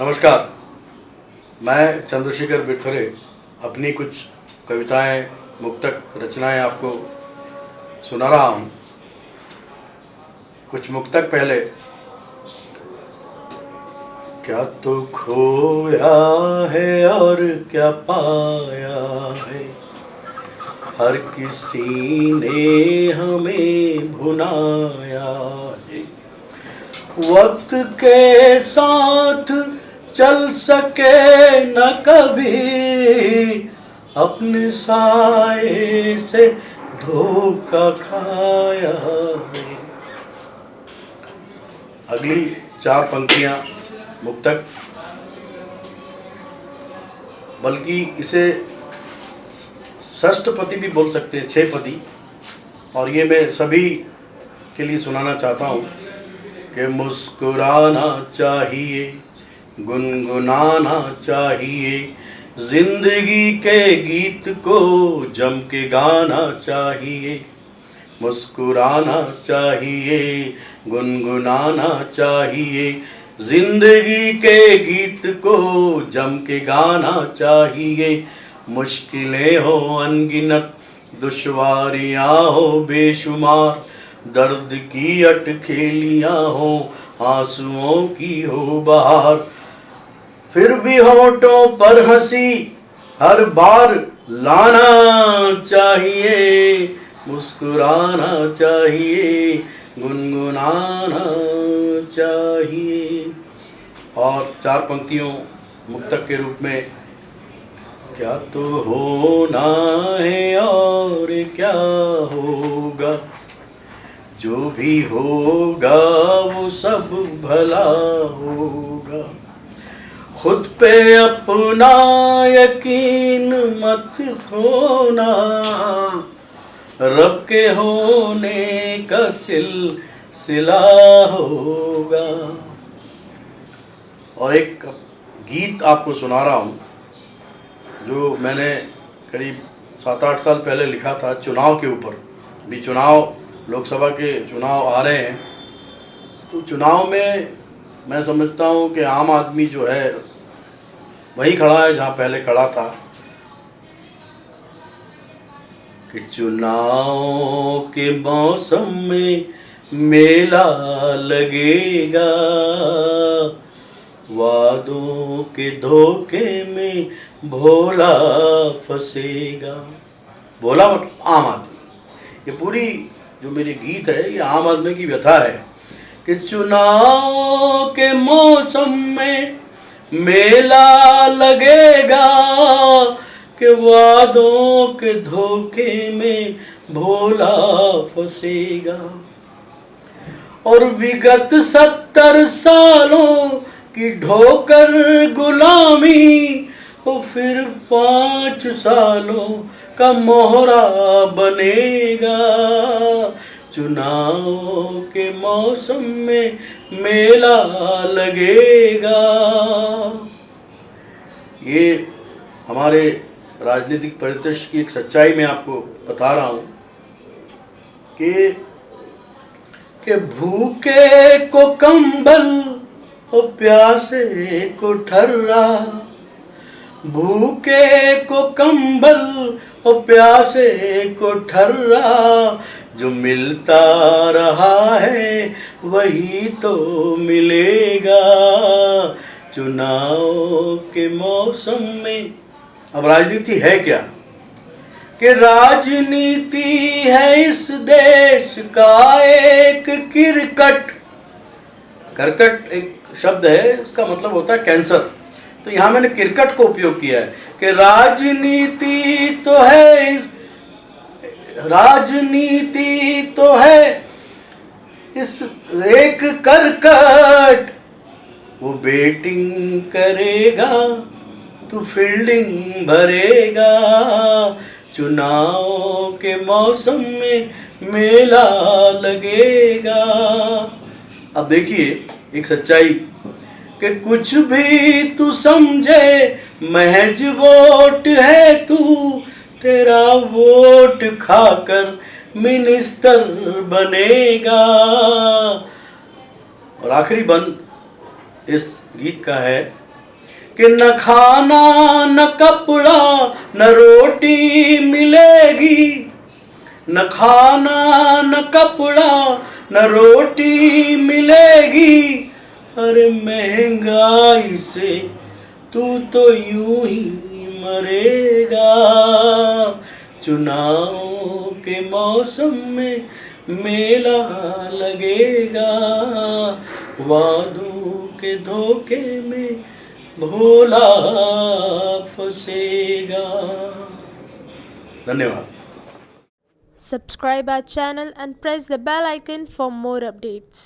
नमस्कार। मैं चंद्रशेखर बिरथरे अपनी कुछ कविताएँ, मुक्तक रचनाएँ आपको सुना रहा हूँ। कुछ मुक्तक पहले। क्या तो खोया है और क्या पाया है? हर किसी ने हमें भुनाया है। वक्त के साथ चल सके न कभी अपने साए से धोखा खाया अगली चार पंक्तियाँ मुक्तक। बल्कि इसे षष्ठपति भी बोल सकते हैं छः पति। और ये मैं सभी के लिए सुनाना चाहता हूँ कि मुस्कुराना चाहिए। गुनगुनाना चाहिए। ज़िंदगी के गीत को जम के गाना चाहिए। मुस्कुराना चाहिए, गुनगुनाना चाहिए। ज़िंदगी के गीत को जम के गाना चाहिए। मुश्किलें हो, अनगिनत दुश्वारियाँ हो, बेशुमार दर्द की अटखेलियाँ हो, आंसुओं की हो, बहार फिर भी होठों पर हँसी, हर बार लाना चाहिए, मुस्कुराना चाहिए, गुनगुनाना चाहिए। और चार पंक्तियों मुक्तक के रूप में, क्या तो होना है और क्या होगा? जो भी होगा वो सब भला होगा। खुद पे अपना यकीन मत खोना। रब के होने का सिलसिला होगा। और एक गीत आपको सुना रहा हूँ, जो मैंने करीब सात आठ साल पहले लिखा था चुनाव के ऊपर। भी चुनाव, लोकसभा के चुनाव आ रहे हैं। तो चुनाव में मैं समझता हूँ कि आम आदमी जो है, वहीं खड़ा है जहाँ पहले खड़ा था। कि चुनाव के मौसम में मेला लगेगा, वादों के धोखे में भोला फंसेगा। भोला मतलब आम आदमी। ये पूरी जो मेरी गीत है, ये आम आदमी की व्यथा है। कि चुनाव के मौसम में मेला लगेगा, कि वादों के धोखे में भोला फंसेगा। और विगत सत्तर सालों की ढोकर गुलामी, वो फिर पाँच सालों का मोहरा बनेगा। चुनाव के मौसम में मेला लगेगा। ये हमारे राजनीतिक परिदृश्य की एक सच्चाई में आपको बता रहा हूँ कि कि भूखे को कंबल और प्यासे को ठर्रा, भूखे को कंबल और प्यासे को ठर्रा जो मिलता रहा है, वही तो मिलेगा। चुनाव के मौसम में। अब राजनीति है क्या? कि राजनीति है इस देश का एक किरकट। करकट एक शब्द है, इसका मतलब होता है कैंसर। तो यहाँ मैंने क्रिकेट को उपयोग किया है। कि राजनीति तो है राजनीति तो है, इस एक करकट, वो बेटिंग करेगा तो फील्डिंग भरेगा। चुनाव के मौसम में मेला लगेगा। अब देखिए, एक सच्चाई, कि कुछ भी तू समझे, महज वोट है तू तेरा वोट खाकर मिनिस्टर बनेगा। और आखिरी बंद इस गीत का है कि न खाना, न कपड़ा, न रोटी मिलेगी। न खाना, न कपड़ा, न रोटी मिलेगी। अरे महँगाई से तू तो यूँ ही मरेगा। चुनाव के मौसम में मेला लगेगा। वादों के धोखे में भोला फसेगा। धन्यवाद। Subscribe our channel and press the bell icon for more updates